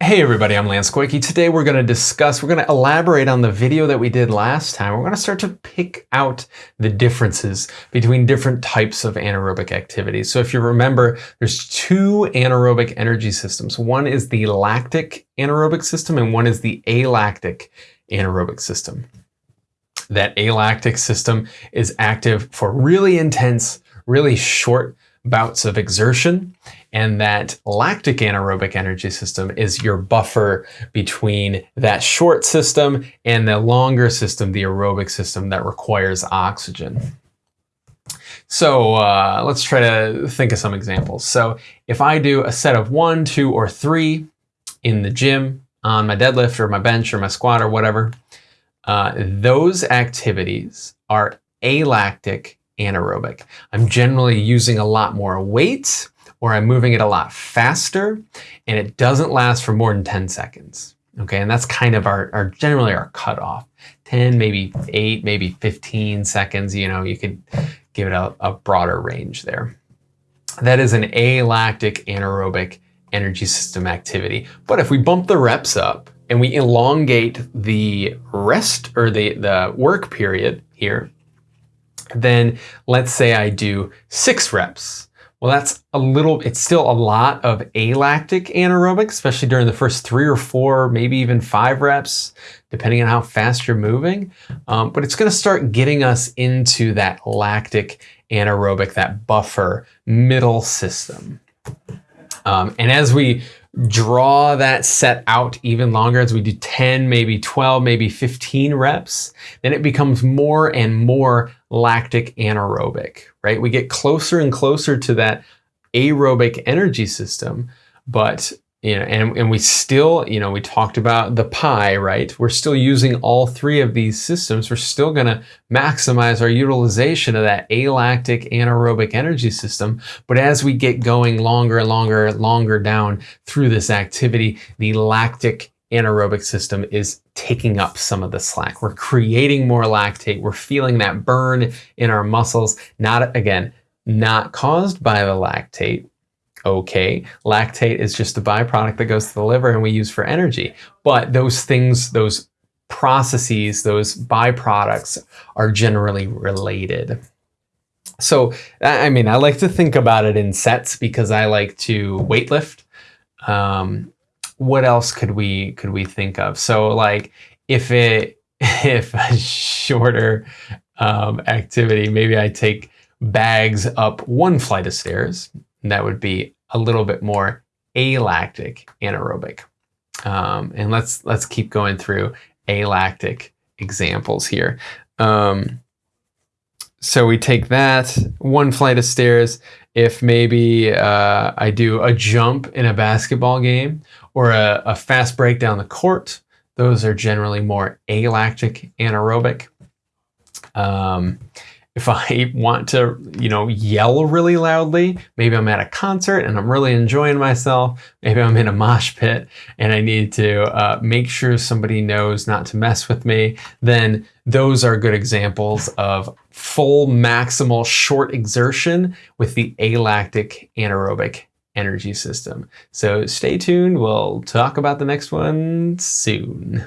Hey everybody, I'm Lance Koike. Today we're going to discuss, we're going to elaborate on the video that we did last time. We're going to start to pick out the differences between different types of anaerobic activities. So if you remember, there's two anaerobic energy systems. One is the lactic anaerobic system and one is the alactic anaerobic system. That alactic system is active for really intense, really short bouts of exertion and that lactic anaerobic energy system is your buffer between that short system and the longer system, the aerobic system that requires oxygen. So uh, let's try to think of some examples. So if I do a set of one, two, or three in the gym on my deadlift or my bench or my squat or whatever, uh, those activities are alactic anaerobic. I'm generally using a lot more weight or I'm moving it a lot faster and it doesn't last for more than 10 seconds. Okay, and that's kind of our, our generally our cutoff. 10, maybe 8, maybe 15 seconds, you know, you could give it a, a broader range there. That is an alactic anaerobic energy system activity. But if we bump the reps up and we elongate the rest or the, the work period here, then let's say I do six reps well, that's a little, it's still a lot of alactic anaerobic, especially during the first three or four, maybe even five reps, depending on how fast you're moving. Um, but it's going to start getting us into that lactic anaerobic, that buffer middle system. Um, and as we draw that set out even longer as we do 10, maybe 12, maybe 15 reps, then it becomes more and more lactic anaerobic, right? We get closer and closer to that aerobic energy system, but you know, and, and we still, you know, we talked about the pie, right? We're still using all three of these systems. We're still going to maximize our utilization of that alactic anaerobic energy system. But as we get going longer and longer, and longer down through this activity, the lactic anaerobic system is taking up some of the slack. We're creating more lactate. We're feeling that burn in our muscles. Not, again, not caused by the lactate, okay. Lactate is just a byproduct that goes to the liver and we use for energy. But those things, those processes, those byproducts are generally related. So, I mean, I like to think about it in sets because I like to weightlift. Um, what else could we could we think of? So, like, if it if a shorter um, activity, maybe I take bags up one flight of stairs that would be a little bit more alactic anaerobic. Um, and let's let's keep going through alactic examples here. Um, so we take that one flight of stairs. If maybe uh, I do a jump in a basketball game or a, a fast break down the court, those are generally more alactic anaerobic. Um, if I want to, you know, yell really loudly, maybe I'm at a concert and I'm really enjoying myself, maybe I'm in a mosh pit and I need to uh, make sure somebody knows not to mess with me, then those are good examples of full maximal short exertion with the alactic anaerobic energy system. So stay tuned. We'll talk about the next one soon.